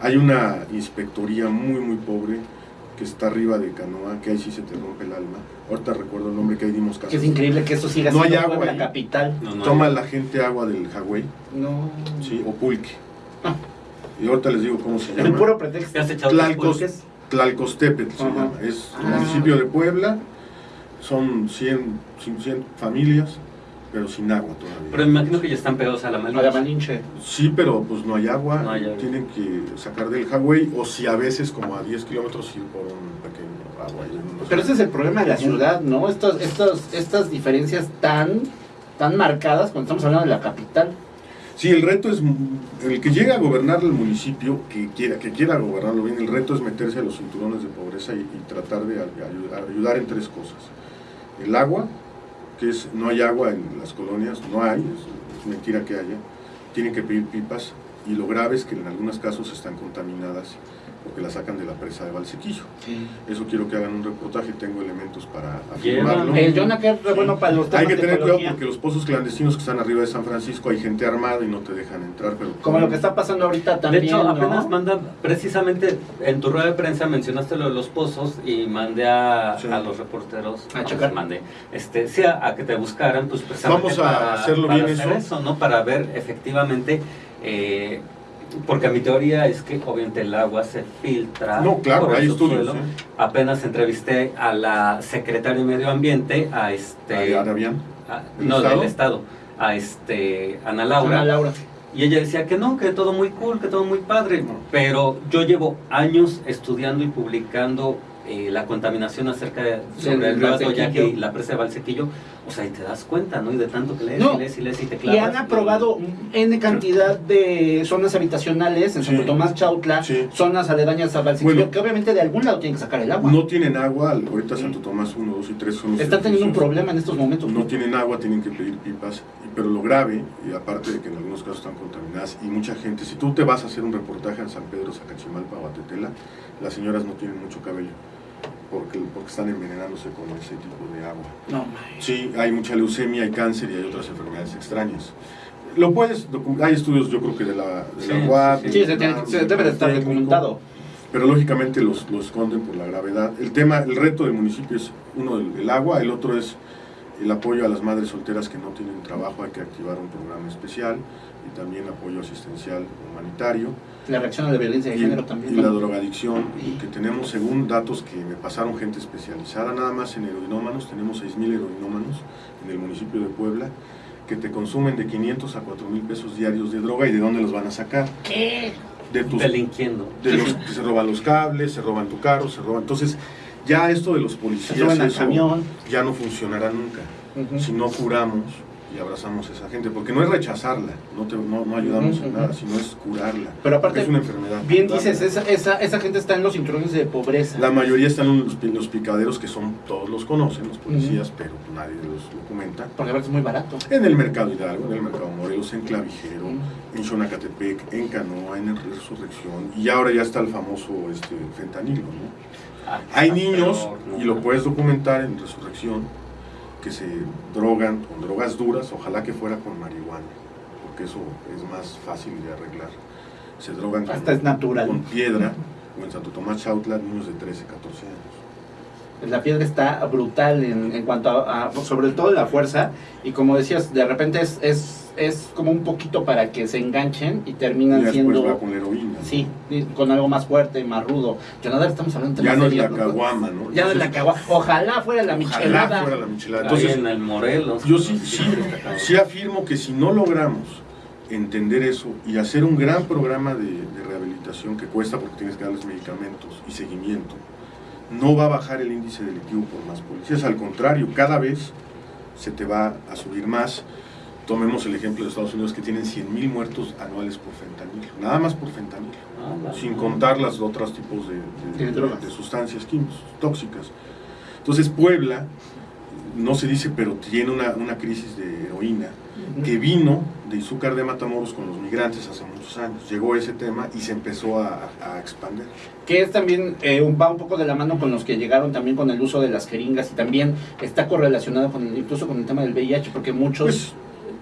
Hay una inspectoría muy, muy pobre que está arriba de Canoa, que ahí sí se te rompe el alma. Ahorita recuerdo el nombre que ahí dimos casa. Que es increíble que eso siga No hay siendo agua la ahí. capital. No, no, Toma la gente agua del Jagüey, No. ¿sí? o pulque. Ah. Y ahorita les digo cómo se El llama. puro pretexto. ¿Te has echado Tlalcos-? Tlalcostepetl se llama. Es el Ah. municipio de Puebla. Son 100, 100 familias, pero sin agua todavía. Pero me imagino que ya están pegados a la A la Malinche. Sí, pero pues no hay agua. No hay agua. Tienen que sacar del Hawái o si a veces como a 10 kilómetros ir por un pequeño agua. unos- Pero ese es el problema de la ciudad, ¿no? Estos, estos, estas diferencias tan, tan marcadas cuando estamos hablando de la capital. Sí, el reto es, el que llega a gobernar el municipio, que quiera, que quiera gobernarlo bien, el reto es meterse a los cinturones de pobreza y, tratar de ay- ayudar, en tres cosas. El agua, que es, no hay agua en las colonias, no hay, es mentira que haya, tienen que pedir pipas y lo grave es que en algunos casos están contaminadas porque las sacan de la presa de Valsequillo. Eso quiero que hagan un reportaje, tengo elementos para afirmarlo. Llévame. El Jonah que es re bueno para los temas Hay que tener cuidado porque los pozos clandestinos que están arriba de San Francisco hay gente armada y no te dejan entrar. Pero Como lo que está pasando ahorita también, de hecho, ¿no? apenas manda, precisamente en tu rueda de prensa mencionaste lo de los pozos y mandé a, Sí. a los reporteros, A no, checar. mandé, este, sí, a, a que te buscaran, pues precisamente Vamos a hacerlo para bien hacer eso. ¿no? Para ver efectivamente, eh, porque mi teoría es que obviamente el agua se filtra. No, claro, por el hay. Apenas entrevisté a la secretaria de Medio Ambiente, a este... A- ¿Del no, Estado? del Estado, a este Ana Laura. Ana Laura. Y ella decía que no, que todo muy cool, que todo muy padre. No. Pero yo llevo años estudiando y publicando eh, la contaminación acerca de sobre el río Valsequillo. Atoyaque y la presa de Valsequillo O sea, y te das cuenta, ¿no? Y de tanto que lees No. y lees y lees y te Y clavas. han aprobado N cantidad de zonas habitacionales en Santo Sí. Tomás Chautla, Sí. zonas aledañas a Valsequillo, Bueno. que obviamente de algún lado tienen que sacar el agua. No tienen agua, ahorita Santo Tomás 1, 2 y 3 son los Están teniendo un problema en estos momentos. No tienen agua, tienen que pedir pipas, y- pero lo grave, y aparte de que en algunos casos están contaminadas, y mucha gente, si tú te vas a hacer un reportaje en San Pedro, Zacachimalpa o Atetela, las señoras no tienen mucho cabello, porque, porque están envenenándose con ese tipo de agua. No. Sí, hay mucha leucemia, hay cáncer y hay otras enfermedades extrañas. Lo puedes, hay estudios yo creo que de la, de Sí, la UAP, sí, se, tiene- se debe de estar documentado. pero lógicamente los, los esconden por la gravedad. El tema, el reto del municipio es uno el, el agua, el otro es el apoyo a las madres solteras que no tienen trabajo, hay que activar un programa especial y también apoyo asistencial humanitario La reacción a la violencia de y, género y también. la ¿no? drogadicción y que tenemos según datos que me pasaron gente especializada nada más en heroinómanos, tenemos 6.000 heroinómanos en el municipio de Puebla que te consumen de 500 a 4.000 pesos diarios de droga y de dónde los van a sacar ¿Qué? de tus Delinquiendo. de los que se roban los cables, se roban tu carro, se roban. Entonces, ya esto de los policías eso camión. ya no funcionará nunca si no curamos y abrazamos a esa gente, porque no es rechazarla, no, te- no, no ayudamos en Ujú, nada, sino es curarla. Pero aparte, es una enfermedad. Bien curarla. dices, esa, esa, esa gente está en los cinturones de pobreza. La mayoría están en los, pi- los picaderos que son, todos los conocen, los policías, pero nadie los documenta. Porque aparte es muy barato. En el mercado Hidalgo, en el mercado Morelos, en Clavijero, en Xonacatepec, en Canoa, en Resurrección, y ahora ya está el famoso este, fentanilo, ¿no? Ah, Hay niños, peor, ¿no? y lo puedes documentar en Resurrección, que se drogan con drogas duras, ojalá que fuera con marihuana, porque eso es más fácil de arreglar. Se drogan con, Hasta es natural. con piedra, o en Santo Tomás Chautla, niños de 13, 14 años. La piedra está brutal en, en cuanto a, a- sobre todo la fuerza. Y como decías, de repente es, es, es como un poquito para que se enganchen y Y terminan después siendo. va con heroína. Sí, y con algo más fuerte, más rudo. Ya nada, estamos hablando de Ya no es la caguama, ¿no? Ya no es la caguama. Ojalá fuera la ojalá michelada. fuera la michelada. Ahí Entonces, en el Morelos. Yo sí, sí, sí afirmo que si no logramos entender eso y hacer un gran programa de, de rehabilitación que cuesta porque tienes que darles medicamentos y seguimiento, no va a bajar el índice delictivo por más policías. Al contrario, cada vez se te va a subir más. Tomemos el ejemplo de Estados Unidos que tienen 100.000 muertos anuales por fentanilo, nada más por fentanilo Ah, sin contar los otros tipos de, de- de sustancias químicas, tóxicas. Entonces Puebla, no se dice, pero tiene una, una crisis de heroína que vino de Izúcar de Matamoros con los migrantes hace muchos años. Llegó ese tema y se empezó a, a expandir. que es también eh, un, va un poco de la mano con los que llegaron también con el uso de las jeringas y también está correlacionado con el- incluso con el tema del VIH porque muchos Pues,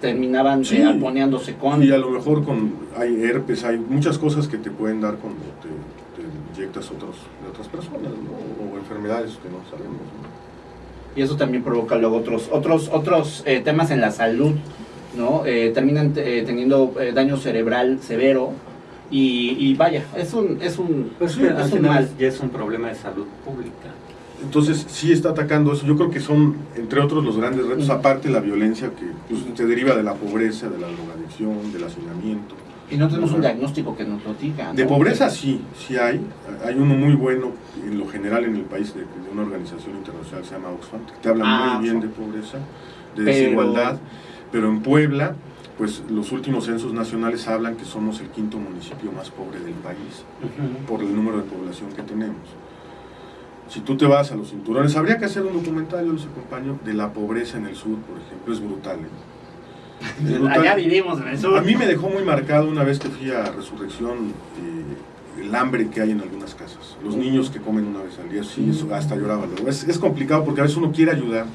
terminaban sí. eh, aponeándose con Y a lo mejor con hay herpes, hay muchas cosas que te pueden dar cuando te, te inyectas otros, de otras personas, ¿no? o enfermedades que no sabemos. ¿no? y eso también provoca luego otros otros otros eh, temas en la salud no Eh, terminan eh, teniendo eh, daño cerebral severo y, y vaya es un es un Pues es un- es mal ya es un problema de salud pública. Entonces sí está atacando eso. Yo creo que son, entre otros, los grandes retos, aparte la violencia que pues, se deriva de la pobreza, de la drogadicción, del hacinamiento. Y no tenemos un diagnóstico que nos lo diga De pobreza sí, sí hay. Hay uno muy bueno en lo general en el país de, de una organización internacional que se llama Oxfam, que te habla Ah, muy bien de pobreza, de Pero- desigualdad. Pero en Puebla, pues los últimos censos nacionales hablan que somos el quinto municipio más pobre del país por el número de población que tenemos. Si tú te vas a los cinturones, habría que hacer un documental, yo les acompaño, de la pobreza en el sur, por ejemplo, es brutal. ¿eh? Allá vivimos en el sur A mí me dejó muy marcado una vez que fui a Resurrección eh, el hambre que hay en algunas casas. Los niños que comen una vez al día, sí, eso hasta lloraba. luego. Es, es complicado porque a veces uno quiere ayudar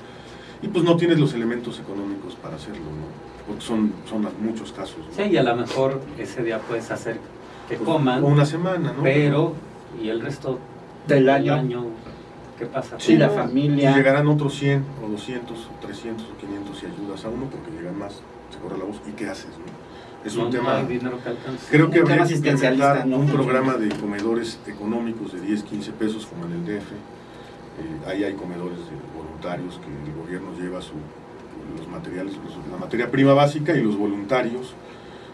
y pues no tienes los elementos económicos para hacerlo, ¿no? Porque son, son muchos casos. ¿no? Sí, y a lo mejor ese día puedes hacer que Pues, coman, o una semana, ¿no? pero y el resto del del año, año, ¿qué pasa? Sí, la familia. Y llegarán otros 100 o 200 o 300 o 500 si ayudas a uno porque llegan más, se corre la voz. ¿Y qué haces? No? Es No, un no tema... hay dinero que alcance. Creo que Un tema habría que implementar un programa de comedores económicos de 10, 15 pesos como en el DF. Eh, ahí hay comedores de voluntarios que el gobierno lleva su, los materiales, los- la materia prima básica y los voluntarios,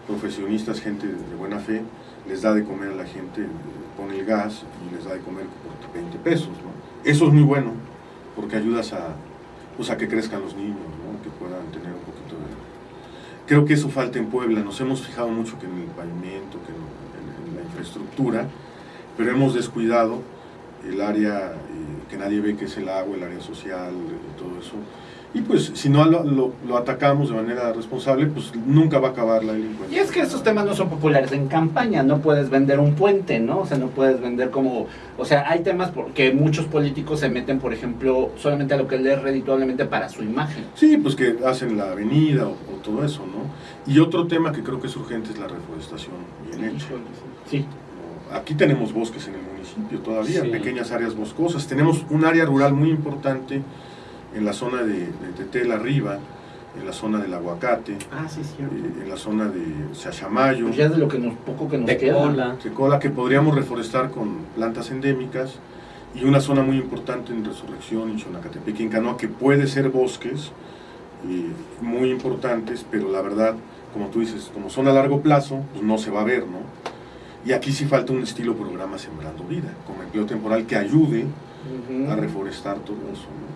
profesionistas, gente de buena fe, les da de comer a la gente, eh, pone el gas y les da de comer por 20 pesos. ¿no? Eso es muy bueno porque ayudas a, pues que crezcan los niños, que puedan tener un poquito de... Creo que eso falta en Puebla, nos hemos fijado mucho que en el pavimento, que en, la infraestructura, pero hemos descuidado el área eh, que nadie ve que es el agua, el área social, y todo eso. Y pues si no lo, lo- lo atacamos de manera responsable, pues nunca va a acabar la delincuencia. Y es que estos temas no son populares en campaña, no puedes vender un puente, ¿no? O sea, no puedes vender como... O sea, hay temas porque muchos políticos se meten, por ejemplo, solamente a lo que les es redituablemente para su imagen. Sí, pues que hacen la avenida o, o todo eso, ¿no? Y otro tema que creo que es urgente es la reforestación bien hecha. Sí. Aquí tenemos bosques en el municipio todavía, Sí. pequeñas áreas boscosas. Tenemos un área rural muy importante en la zona de, de Tetel arriba, en la zona del aguacate, Ah, sí, cierto. eh, en la zona de Chachamayo, Pues ya de lo que nos, poco que nos De queda. cola. Tecola, que podríamos reforestar con plantas endémicas, y una zona muy importante en Resurrección, en Xonacatepec, en Canoa, que puede ser bosques eh, muy importantes, pero la verdad, como tú dices, como son a largo plazo, pues no se va a ver, ¿no? Y aquí sí falta un estilo programa Sembrando Vida, como empleo temporal que ayude a reforestar todo eso, ¿no?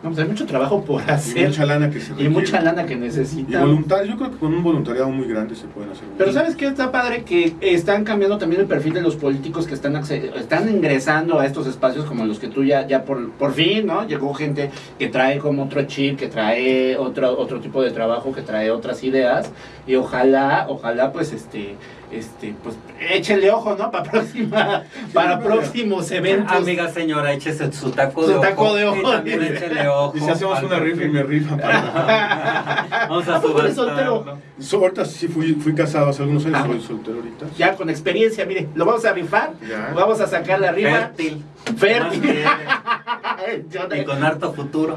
No, pues hay mucho trabajo por Y hacer. mucha lana que se Y requiere. mucha lana que Y necesitan. voluntarios, yo creo que con un voluntariado muy grande se pueden hacer. Pero ¿sabes qué está padre? Que están cambiando también el perfil de los políticos que están están ingresando a estos espacios como los que tú ya, ya por, por fin, ¿no? Llegó gente que trae como otro chip, que trae otro, otro tipo de trabajo, que trae otras ideas. Y ojalá, ojalá pues este, este, pues échenle ojo, ¿no? Para próxima, para próximos eventos. Amiga señora, échese su taco Su de ojo. taco de ojo. Y también échele ojo. Y si hacemos una rifa y me rifan para... *laughs* Vamos a ¿A poco eres subastarlo. soltero? So, ahorita sí fui, fui casado hace algunos años, Ah. soy soltero ahorita. Ya con experiencia, mire, lo vamos a rifar. Ya. Vamos a sacar la rifa. Fértil. Fértil. *laughs* *laughs* Y con harto futuro.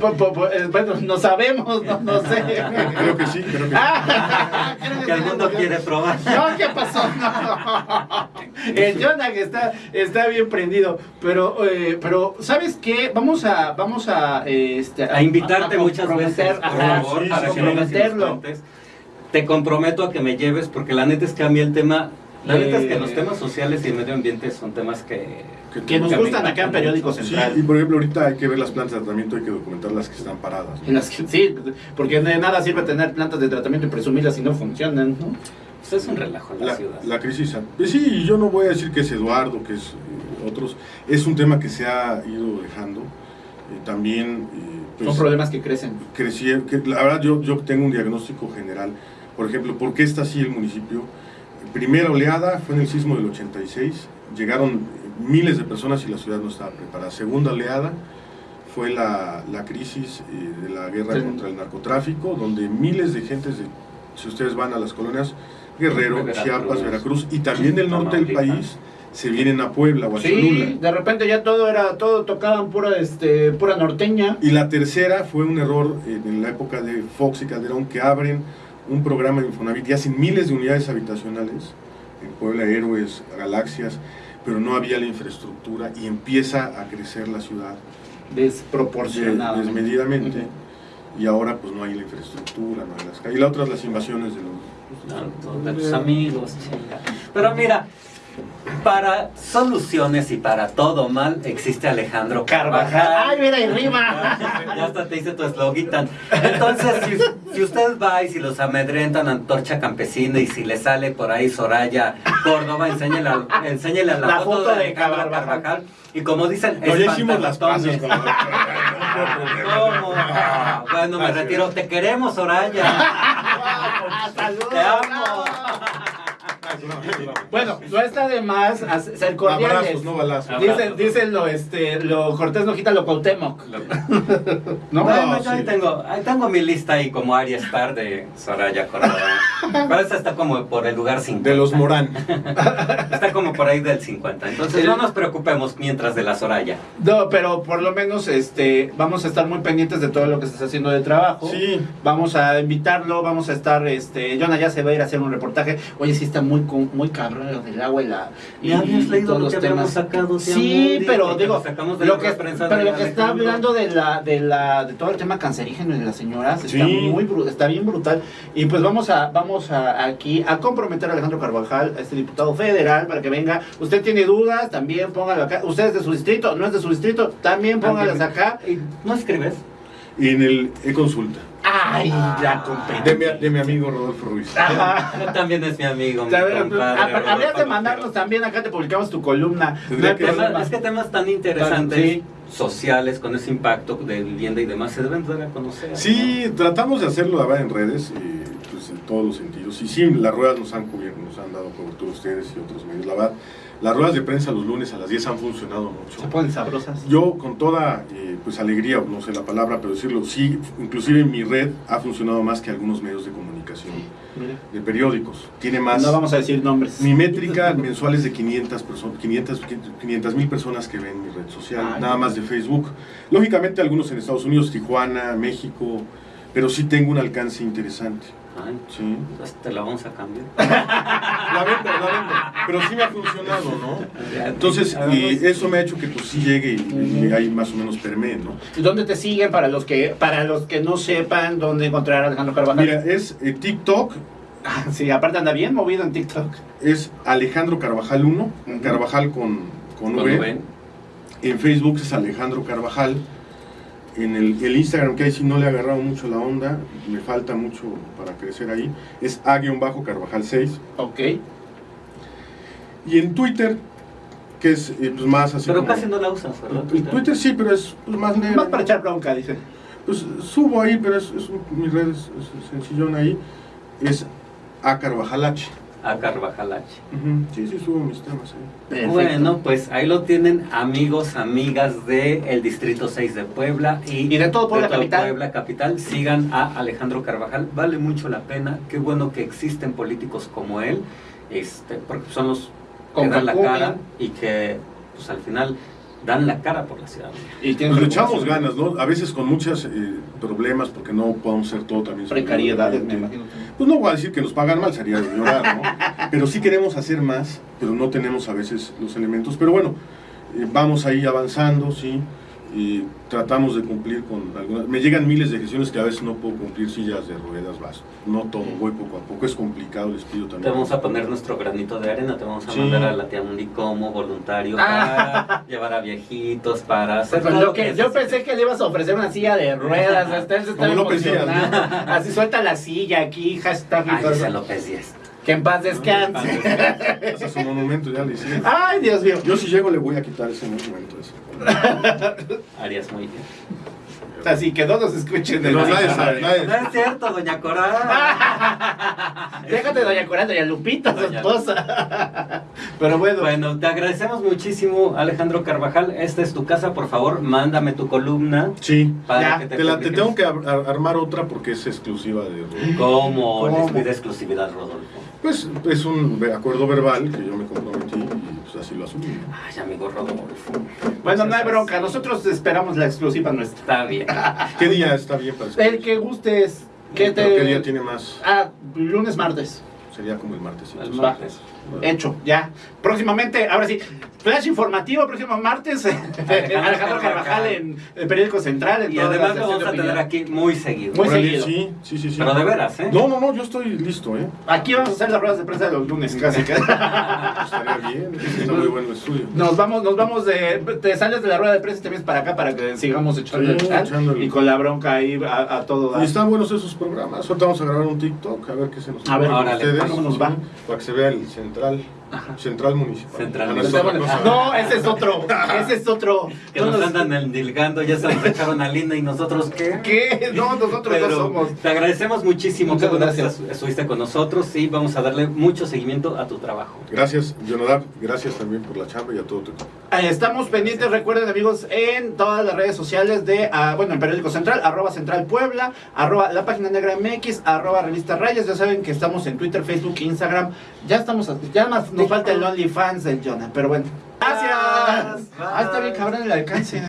Po- po- po- eh, Bueno, no sabemos, no, no sé. *laughs* Creo que sí, creo que sí. *laughs* Creo Que sí, el mundo no, quiere probar. No, ¿qué pasó? No. El Jonah que está, está bien prendido. Pero, eh, pero ¿sabes qué? Vamos a, vamos a, eh, este, A invitarte muchas veces, por favor, sí, para que cuentes. Te comprometo a que me lleves, porque la neta es que a mí el tema, la neta es que Eh, los temas sociales y el medio ambiente son temas que... Que nos que me gustan acá en Periódico mucho. Sí, Central. y por ejemplo, ahorita hay que ver las plantas de tratamiento, hay que documentar las que están paradas. ¿no? En las que- sí, porque de nada sirve tener plantas de tratamiento y presumirlas si no funcionan, ¿no? Pues es un relajo en la, La, ciudad. la crisis. pues sí, y yo no voy a decir que es Eduardo, que es eh, otros. Es un tema que se ha ido dejando. Eh, también. eh, pues, Son problemas que crecen. crecieron, que la verdad yo, yo tengo un diagnóstico general. Por ejemplo, ¿por qué está así el municipio? Primera oleada fue en el sismo del 86, llegaron miles de personas y la ciudad no estaba preparada. Segunda oleada fue la, la crisis eh, de la guerra Sí. contra el narcotráfico, donde miles de gentes, de, si ustedes van a las colonias, Guerrero, Veracruz, Chiapas, Veracruz y también del norte del país, se vienen a Puebla o a Sí, Cholula. de repente ya todo era, todo tocaban pura, este, pura norteña. Y la tercera fue un error eh, en la época de Fox y Calderón que abren un programa de Infonavit y hacen miles de unidades habitacionales en Puebla, Héroes, Galaxias, pero no había la infraestructura y empieza a crecer la ciudad Desproporcionado. des- desmedidamente y ahora pues no hay la infraestructura, no hay las calles. Y la otra las invasiones de los... de tus amigos, chinga. Pero mira, para soluciones y para todo mal existe Alejandro Carvajal. ¡Ay, mira, y rima! Ya hasta te hice tu eslogan. Entonces, si, si usted va y si los amedrentan Antorcha Campesina y si le sale por ahí Soraya Córdoba, enséñele, a- enséñele a la, La foto, foto de de Alejandro Carvajal. Carvajal. Y como dicen, No, ya hicimos las espantabotones. con Bueno, me retiro. Te queremos, Soraya. *laughs* Te amo. *laughs* Bueno, no está de más ser cordiales. Abrazos, no balazos. Dicen, dicen lo, este, lo Cortés no quita lo Cuauhtémoc. *laughs* ¿No? No, yo ahí sí. tengo, ahí tengo mi lista ahí como Aria Star de Soraya Córdoba. Pero esta está como por el lugar 50. De los Morán. *laughs* Está como por ahí del 50. Entonces no nos preocupemos mientras de la Soraya. No, pero por lo menos este, vamos a estar muy pendientes de todo lo que se está haciendo de trabajo. Sí. Vamos a invitarlo, vamos a estar, este, Jonah ya se va a ir a hacer un reportaje. Oye, sí está muy muy cabrón lo del agua y la. ¿Y habías leído lo que habíamos sacado? Sí, pero digo, lo que, prensa pero de lo que está hablando de la, de la, de todo el tema cancerígeno de las señoras está muy, bru- está bien brutal. Y pues vamos a, vamos a aquí a comprometer a Alejandro Carvajal, a este diputado federal, para que venga. Usted tiene dudas, también póngalo acá. Usted es de su distrito, no es de su distrito, también póngalas acá. ¿Y ¿No escribes? Y en el e-consulta, Ay, la de competencia. mi, de mi amigo Rodolfo Ruiz. Ajá. También es mi amigo, mi compadre. Habrías de mandarnos también, acá te publicamos tu columna. No que- Tema- es que temas tan interesantes, Sí. sociales, con ese impacto de vivienda y demás, se deben dar a conocer. ¿no? Sí, tratamos de hacerlo a ver, en redes, y, pues, en todos los sentidos. Y sí, las ruedas nos han cubierto, nos han dado cobertura ustedes y otros medios. La verdad, las ruedas de prensa los lunes a las 10 han funcionado mucho. Se ponen sabrosas. Yo con toda eh, pues alegría, no sé la palabra, pero decirlo, sí, inclusive mi red ha funcionado más que algunos medios de comunicación, de periódicos. Tiene más... No vamos a decir nombres. Mi métrica mensual es de 500 personas, 500 500 mil personas que ven mi red social, Ay. nada más de Facebook. Lógicamente algunos en Estados Unidos, Tijuana, México, pero sí tengo un alcance interesante. Ay, Sí. pues te la vamos a cambiar. *laughs* La vendo, la vendo, pero sí me ha funcionado, ¿no? Entonces, y eso me ha hecho que pues sí llegue y, y ahí más o menos permee, ¿no? ¿Y ¿Dónde te siguen para los que para los que no sepan dónde encontrar a Alejandro Carvajal? Mira, es eh, TikTok, Sí, aparte anda bien movido en TikTok. es Alejandro Carvajal 1, Ujú. Carvajal con, con V. ven, En Facebook es Alejandro Carvajal. En el, el Instagram, que ahí sí no le he agarrado mucho la onda, me falta mucho para crecer ahí, es A-Carvajal 6. Ok. Y en Twitter, que es eh, pues más así Pero como- casi no la usas, ¿verdad? El Twitter sí, pero es pues, más negro. Más para echar bronca, dice. Pues subo ahí, pero es, es mi red es, es sencillón ahí. Es A Carvajal H. A Carvajal H. Ujú, Sí, sí, subo mis temas ahí. Perfecto. Bueno, pues ahí lo tienen amigos, amigas del el Distrito 6 de Puebla y, Y de todo Puebla capital. Puebla capital. Sigan a Alejandro Carvajal, vale mucho la pena. Qué bueno que existen políticos como él, este, porque son los que dan la cara y que pues al final dan la cara por la ciudad. Y le echamos ganas, ¿no? A veces con muchos problemas, porque no podemos ser todo también. Precariedades, me imagino. Pues no voy a decir que nos pagan mal, sería de llorar, ¿no? Pero sí queremos hacer más, pero no tenemos a veces los elementos. Pero bueno, eh, vamos ahí avanzando, sí. Y tratamos de cumplir con algunas. Me llegan miles de gestiones que a veces no puedo cumplir sillas de ruedas, vas. No todo, voy poco a poco. Es complicado, les pido Te también. vamos a poner nuestro granito de arena, te vamos a Sí. mandar a la tía Mundi como voluntario Ah. para llevar a viejitos, para hacer Pues todo lo que yo pensé que le ibas a ofrecer una silla de ruedas, *laughs* hasta él se estaba Como López Díaz, emocionando. Así suelta la silla aquí, hashtag Ay. López 10. Que en paz descanse. Hasta su monumento ya le hicieron. Ay, Dios mío. Yo si llego le voy a quitar ese monumento. Ese. *laughs* Harías muy bien. Así que no nos escuchen de No, la- nadie sabe, nadie No es cierto, doña Cora. *laughs* Déjate, doña Coranda, doña Lupita, su esposa. *laughs* Pero bueno, Bueno, te agradecemos muchísimo, Alejandro Carvajal. Esta es tu casa, por favor, mándame tu columna Sí. para Ya, que te, Te, la, te tengo que ar- ar- armar otra porque es exclusiva de Rodolfo. ¿Cómo? ¿Cómo? Les pide exclusividad, Rodolfo. Pues es un acuerdo verbal que yo me comprometí pues así lo asumí. ¿no? Ay, amigo Rodolfo. bueno, no hay bronca. Nosotros esperamos la exclusiva nuestra. Está bien. *laughs* ¿Qué día está bien para El que gustes. Que Pero ¿Qué día te... tiene más? Ah, lunes, martes. Sería como el martes. El martes. Hecho, ya. Próximamente, ahora sí, flash informativo, próximo martes. *laughs* Alejandro Carvajal en el periódico central. En Y además lo vamos a tener aquí muy seguido. Muy Órale, seguido. Sí, sí, sí, sí. Pero de veras, ¿eh? No, no, no, yo estoy listo, ¿eh? Aquí vamos a hacer las ruedas de prensa de los lunes, casi. *laughs* Estaría bien, está muy bueno el estudio. Nos vamos, nos vamos de. Te sales de la rueda de prensa y te vienes para acá para que sigamos echando el chat echándole. y con la bronca ahí a, a todo dar. Y están buenos esos programas. Ahorita vamos a grabar un TikTok, a ver qué se nos A ver, ustedes. ¿Cómo nos va? Para que se vea el central, central municipal. Central Ah, no, municipal. es. No, ese es otro. Ese es otro. Que No nos andan endilgando, ya se nos echaron a Linda y nosotros qué. ¿Qué? No, nosotros no Pero somos. te agradecemos muchísimo Muchas que gracias. estuviste con nosotros y vamos a darle mucho seguimiento a tu trabajo. Gracias, Jonadab. Gracias también por la chamba y a todo tu equipo. Ahí Estamos pendientes, recuerden amigos, en todas las redes sociales de, ah, bueno, en Periódico Central, arroba Central Puebla, arroba La Página Negra MX, arroba Revista Rayas, ya saben que estamos en Twitter, Facebook, Instagram, ya estamos, ya más nos falta el OnlyFans del Jonah, pero bueno. Gracias. Bye. Ah, está bien cabrón el alcance.